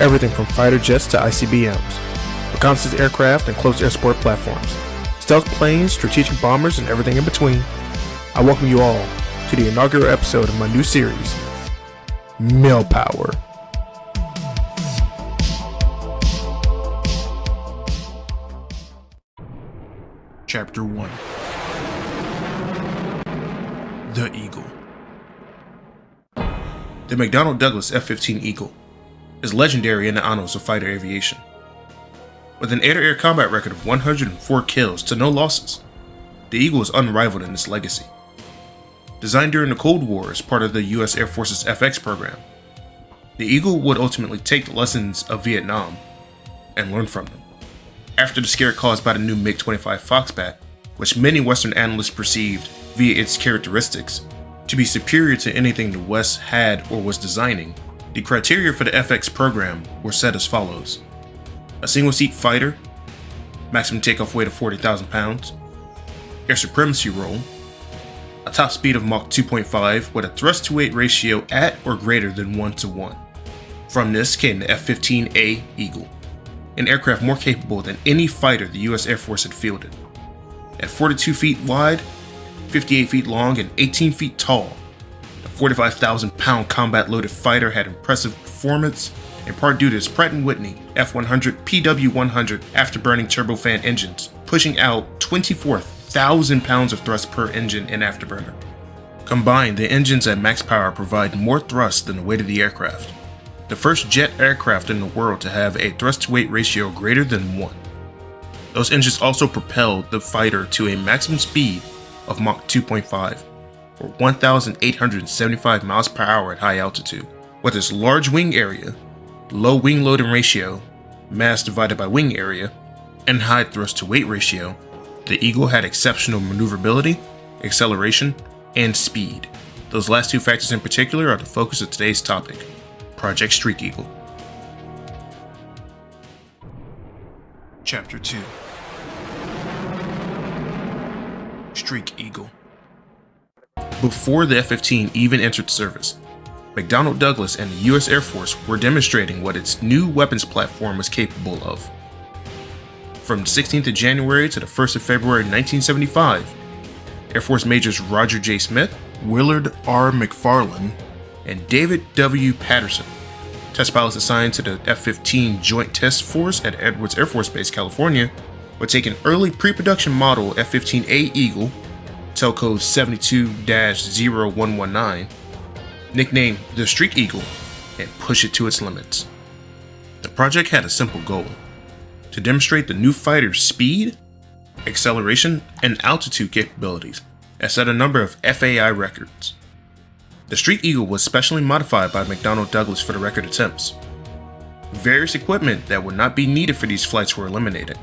everything from fighter jets to ICBMs, reconnaissance aircraft and close air support platforms, stealth planes, strategic bombers, and everything in between. I welcome you all to the inaugural episode of my new series, Male Power. Chapter 1 The Eagle The McDonnell Douglas F 15 Eagle is legendary in the annals of fighter aviation. With an air to air combat record of 104 kills to no losses, the Eagle is unrivaled in its legacy. Designed during the Cold War as part of the US Air Force's FX program, the Eagle would ultimately take the lessons of Vietnam and learn from them. After the scare caused by the new MiG 25 Foxbat, which many Western analysts perceived via its characteristics to be superior to anything the West had or was designing, the criteria for the FX program were set as follows. A single seat fighter, maximum takeoff weight of 40,000 pounds, air supremacy role, a top speed of Mach 2.5 with a thrust to weight ratio at or greater than 1 to 1. From this came the F 15A Eagle, an aircraft more capable than any fighter the US Air Force had fielded. At 42 feet wide, 58 feet long, and 18 feet tall, 45,000 pound combat loaded fighter had impressive performance, in part due to its Pratt & Whitney F100 PW100 afterburning turbofan engines, pushing out 24,000 pounds of thrust per engine in afterburner. Combined, the engines at max power provide more thrust than the weight of the aircraft. The first jet aircraft in the world to have a thrust to weight ratio greater than 1. Those engines also propelled the fighter to a maximum speed of Mach 2.5, or 1,875 miles per hour at high altitude. With its large wing area, low wing loading ratio, mass divided by wing area, and high thrust to weight ratio, the Eagle had exceptional maneuverability, acceleration, and speed. Those last two factors in particular are the focus of today's topic, Project Streak Eagle. Chapter 2 Streak Eagle before the F-15 even entered service, McDonnell Douglas and the US Air Force were demonstrating what its new weapons platform was capable of. From the 16th of January to the 1st of February 1975, Air Force Majors Roger J. Smith, Willard R. McFarland, and David W. Patterson, test pilots assigned to the F-15 Joint Test Force at Edwards Air Force Base, California, would take an early pre-production model F-15A Eagle code 72-0119, nicknamed the Streak Eagle, and push it to its limits. The project had a simple goal, to demonstrate the new fighter's speed, acceleration, and altitude capabilities, and set a number of FAI records. The Streak Eagle was specially modified by McDonnell Douglas for the record attempts. Various equipment that would not be needed for these flights were eliminated.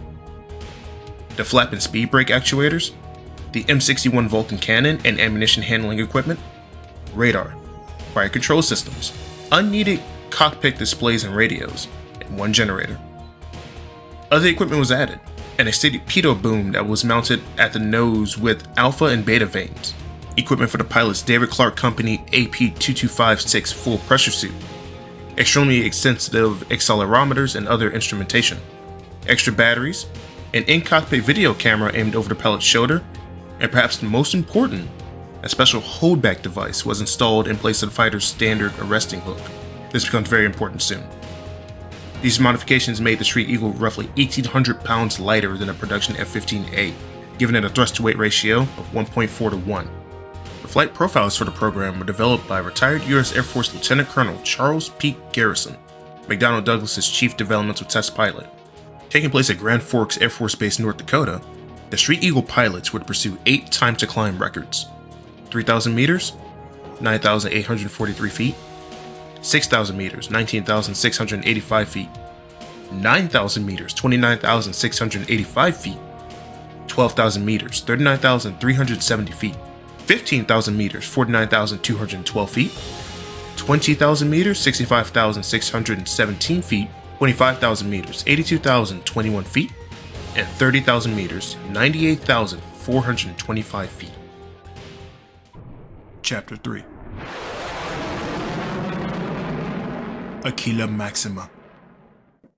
The flap and speed brake actuators, the M61 Vulcan cannon and ammunition handling equipment, radar, fire control systems, unneeded cockpit displays and radios, and one generator. Other equipment was added, and a pitot boom that was mounted at the nose with alpha and beta vanes, equipment for the pilot's David Clark Company AP2256 full pressure suit, extremely extensive accelerometers and other instrumentation, extra batteries, an in-cockpit video camera aimed over the pilot's shoulder, and perhaps most important, a special holdback device was installed in place of the fighter's standard arresting hook. This becomes very important soon. These modifications made the Streak Eagle roughly 1,800 pounds lighter than a production F-15A, giving it a thrust-to-weight ratio of 1.4 to 1. The flight profiles for the program were developed by retired U.S. Air Force Lieutenant Colonel Charles P. Garrison, McDonnell Douglas's chief developmental test pilot. Taking place at Grand Forks Air Force Base, North Dakota, the Streak Eagle pilots would pursue eight time to climb records 3,000 meters, 9,843 feet, 6,000 meters, 19,685 feet, 9,000 meters, 29,685 feet, 12,000 meters, 39,370 feet, 15,000 meters, 49,212 feet, 20,000 meters, 65,617 feet, 25,000 meters, 82,021 feet, and 30,000 meters, 98,425 feet. Chapter 3 Aquila Maxima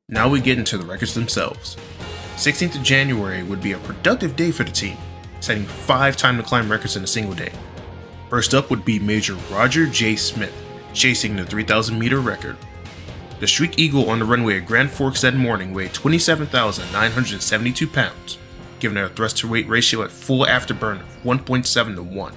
Now we get into the records themselves. 16th of January would be a productive day for the team, setting five time to climb records in a single day. First up would be Major Roger J. Smith, chasing the 3,000 meter record. The Streak Eagle on the runway at Grand Forks that morning weighed 27,972 pounds, giving it a thrust to weight ratio at full afterburn of 1.7 to 1.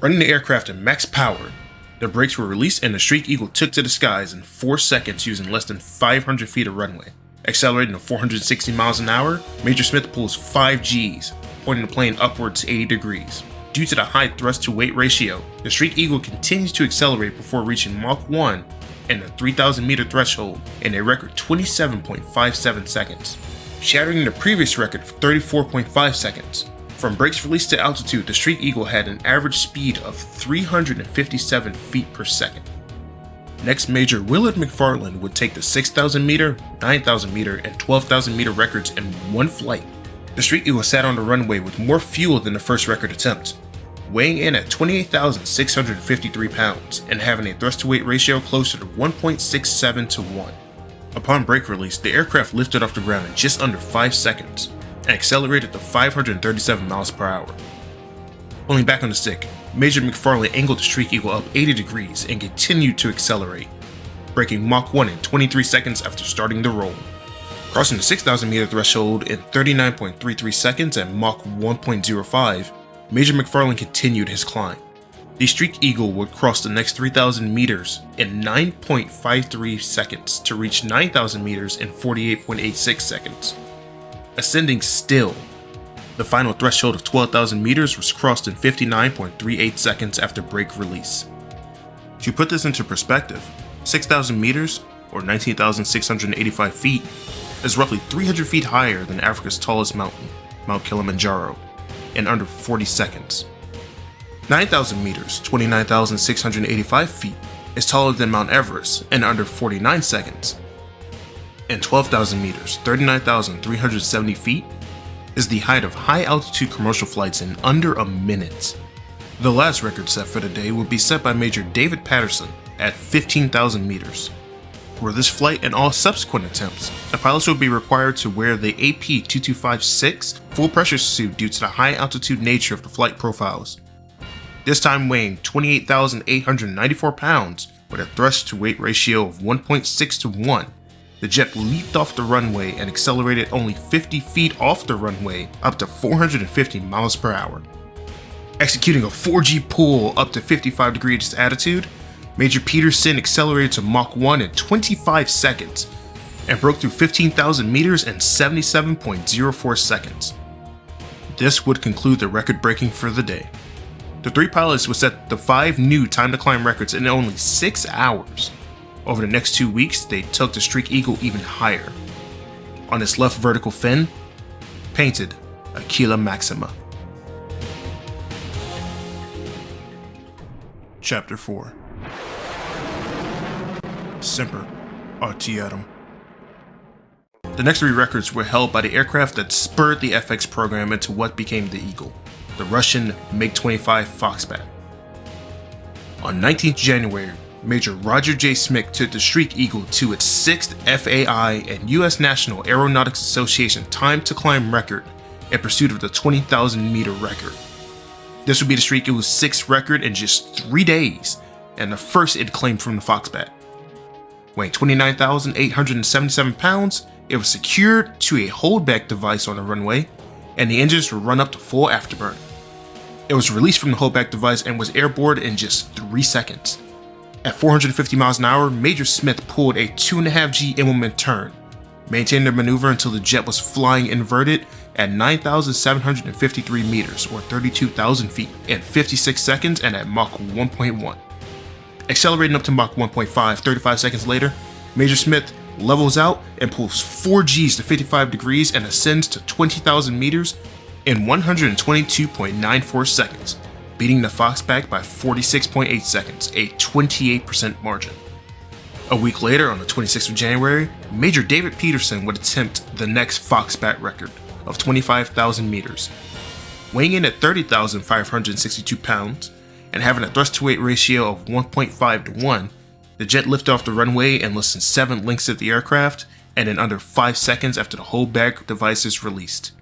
Running the aircraft at max power, the brakes were released and the Streak Eagle took to the skies in 4 seconds using less than 500 feet of runway. Accelerating to 460 miles an hour, Major Smith pulls 5 Gs, pointing the plane upwards 80 degrees. Due to the high thrust to weight ratio, the Streak Eagle continues to accelerate before reaching Mach 1 and the 3000 meter threshold in a record 27.57 seconds, shattering the previous record of 34.5 seconds. From brakes released to altitude, the Streak Eagle had an average speed of 357 feet per second. Next major, Willard McFarland would take the 6,000 meter, 9,000 meter, and 12,000 meter records in one flight. The Streak Eagle sat on the runway with more fuel than the first record attempt, weighing in at 28,653 pounds and having a thrust to weight ratio closer to 1.67 to 1. Upon brake release, the aircraft lifted off the ground in just under 5 seconds, and accelerated to 537 miles per hour. Pulling back on the stick, Major McFarland angled the Streak Eagle up 80 degrees and continued to accelerate, breaking Mach 1 in 23 seconds after starting the roll. Crossing the 6,000 meter threshold in 39.33 seconds at Mach 1.05, Major McFarland continued his climb. The Streak Eagle would cross the next 3,000 meters in 9.53 seconds to reach 9,000 meters in 48.86 seconds ascending still. The final threshold of 12,000 meters was crossed in 59.38 seconds after brake release. To put this into perspective, 6,000 meters, or 19,685 feet, is roughly 300 feet higher than Africa's tallest mountain, Mount Kilimanjaro, in under 40 seconds. 9,000 meters, 29,685 feet, is taller than Mount Everest in under 49 seconds, and 12,000 meters, 39,370 feet, is the height of high altitude commercial flights in under a minute. The last record set for the day would be set by Major David Patterson at 15,000 meters. For this flight and all subsequent attempts, the pilots would be required to wear the AP2256 full pressure suit due to the high altitude nature of the flight profiles. This time weighing 28,894 pounds with a thrust to weight ratio of 1.6 to 1 the jet leaped off the runway and accelerated only 50 feet off the runway up to 450 miles per hour. Executing a 4G pull up to 55 degrees attitude, Major Peterson accelerated to Mach 1 in 25 seconds and broke through 15,000 meters in 77.04 seconds. This would conclude the record breaking for the day. The three pilots would set the five new time to climb records in only 6 hours. Over the next two weeks, they took the Streak Eagle even higher. On its left vertical fin, painted Aquila Maxima. Chapter 4 Semper. The next three records were held by the aircraft that spurred the FX program into what became the Eagle, the Russian MiG-25 Foxbat. On 19th January, Major Roger J. Smith took the Streak Eagle to its sixth FAI and U.S. National Aeronautics Association time to climb record in pursuit of the 20,000 meter record. This would be the Streak Eagle's sixth record in just three days, and the first it claimed from the Foxbat. Weighing 29,877 pounds, it was secured to a holdback device on the runway, and the engines were run up to full afterburn. It was released from the holdback device and was airborne in just 3 seconds. At 450 miles an hour, Major Smith pulled a 2.5G Immelmann turn, maintained the maneuver until the jet was flying inverted at 9,753 meters or 32,000 feet in 56 seconds and at Mach 1.1. Accelerating up to Mach 1.5 35 seconds later, Major Smith levels out and pulls 4 Gs to 55 degrees and ascends to 20,000 meters in 122.94 seconds, beating the Foxbat by 46.8 seconds, a 28% margin. A week later, on the 26th of January, Major David Peterson would attempt the next Foxbat record of 25,000 meters. Weighing in at 30,562 pounds and having a thrust to weight ratio of 1.5 to 1, the jet lifted off the runway in less than 7 lengths of the aircraft and in under 5 seconds after the holdback device is released.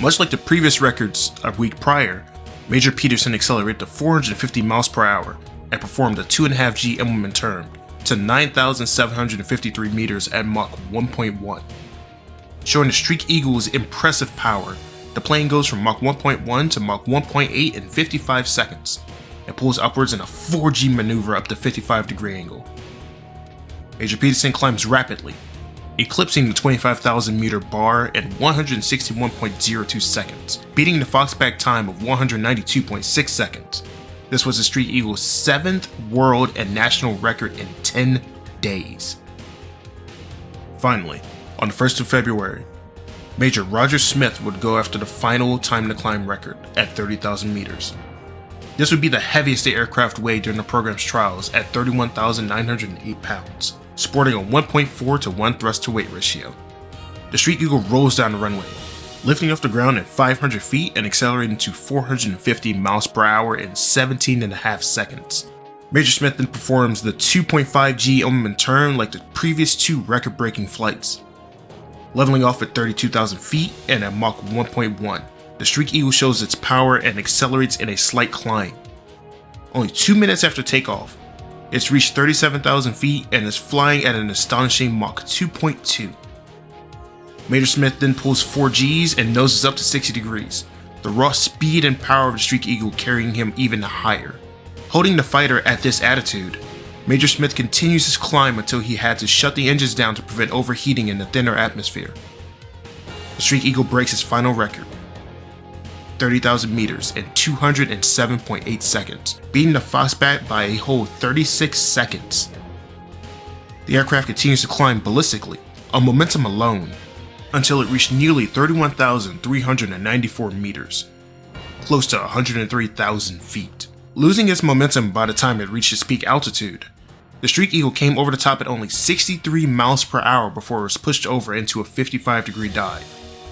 Much like the previous records a week prior, Major Peterson accelerated to 450 miles per hour and performed a 2.5G Immelmann turn to 9,753 meters at Mach 1.1. Showing the Streak Eagle's impressive power, the plane goes from Mach 1.1 to Mach 1.8 in 55 seconds, and pulls upwards in a 4G maneuver up to 55 degree angle. Major Peterson climbs rapidly, eclipsing the 25,000 meter bar in 161.02 seconds, beating the Foxbat time of 192.6 seconds. This was the Streak Eagle's seventh world and national record in 10 days. Finally, on the 1st of February, Major Roger Smith would go after the final time to climb record at 30,000 meters. This would be the heaviest the aircraft weighed during the program's trials at 31,908 pounds sporting a 1.4 to 1 thrust to weight ratio. The Streak Eagle rolls down the runway, lifting off the ground at 500 feet and accelerating to 450 miles per hour in 17 and a half seconds. Major Smith then performs the 2.5G Immelmann turn like the previous two record-breaking flights. Leveling off at 32,000 feet and at Mach 1.1, the Streak Eagle shows its power and accelerates in a slight climb. Only two minutes after takeoff, it's reached 37,000 feet and is flying at an astonishing Mach 2.2. Major Smith then pulls 4 Gs and noses up to 60 degrees, the raw speed and power of the Streak Eagle carrying him even higher. Holding the fighter at this attitude, Major Smith continues his climb until he had to shut the engines down to prevent overheating in the thinner atmosphere. The Streak Eagle breaks his final record, 30,000 meters in 207.8 seconds, beating the Foxbat by a whole 36 seconds. The aircraft continues to climb ballistically, on momentum alone, until it reached nearly 31,394 meters, close to 103,000 feet. Losing its momentum by the time it reached its peak altitude, the Streak Eagle came over the top at only 63 miles per hour before it was pushed over into a 55 degree dive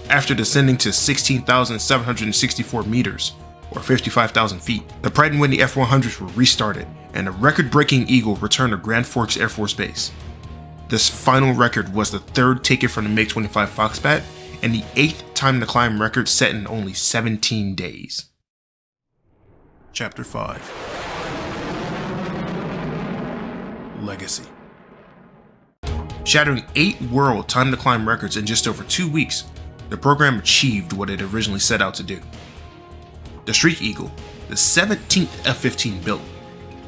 after descending to 16,764 meters, or 55,000 feet. The Pratt & Whitney F-100s were restarted, and a record-breaking Eagle returned to Grand Forks Air Force Base. This final record was the third taken from the MiG-25 Foxbat, and the eighth time to climb record set in only 17 days. Chapter 5 Legacy Shattering 8 world time to climb records in just over 2 weeks, the program achieved what it originally set out to do. The Streak Eagle, the 17th F-15 built,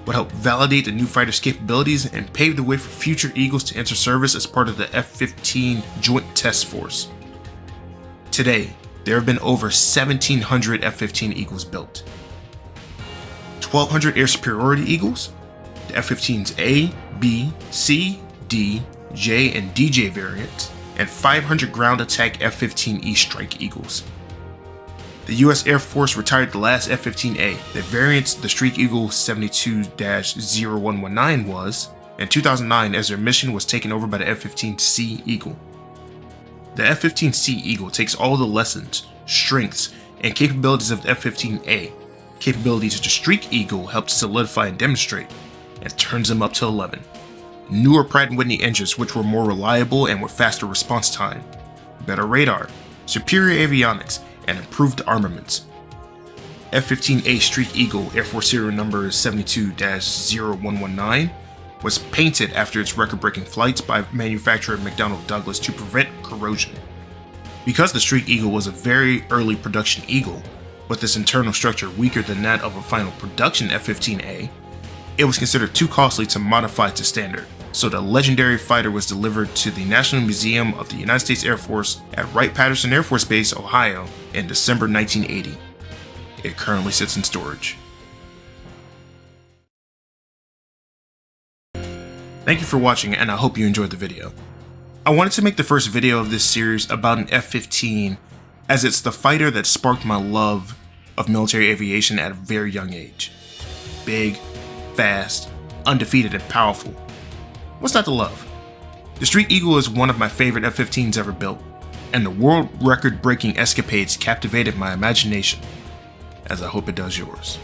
would help validate the new fighter's capabilities and pave the way for future Eagles to enter service as part of the F-15 Joint Test Force. Today, there have been over 1,700 F-15 Eagles built. 1,200 air superiority Eagles, the F-15's A, B, C, D, J, and DJ variants, and 500 ground attack F-15E Strike Eagles. The US Air Force retired the last F-15A, the variant the Streak Eagle 72-0119 was, in 2009 as their mission was taken over by the F-15C Eagle. The F-15C Eagle takes all the lessons, strengths, and capabilities of the F-15A, capabilities the Streak Eagle helped solidify and demonstrate, and turns them up to 11 newer Pratt & Whitney engines which were more reliable and with faster response time, better radar, superior avionics, and improved armaments. F-15A Streak Eagle Air Force serial number 72-0119 was painted after its record-breaking flights by manufacturer McDonnell Douglas to prevent corrosion. Because the Streak Eagle was a very early production Eagle, with its internal structure weaker than that of a final production F-15A, it was considered too costly to modify to standard, so the legendary fighter was delivered to the National Museum of the United States Air Force at Wright-Patterson Air Force Base, Ohio in December 1980. It currently sits in storage. Thank you for watching and I hope you enjoyed the video. I wanted to make the first video of this series about an F-15 as it's the fighter that sparked my love of military aviation at a very young age. Big, fast, undefeated, and powerful. What's not to love? The Streak Eagle is one of my favorite F-15s ever built, and the world record breaking escapades captivated my imagination, as I hope it does yours.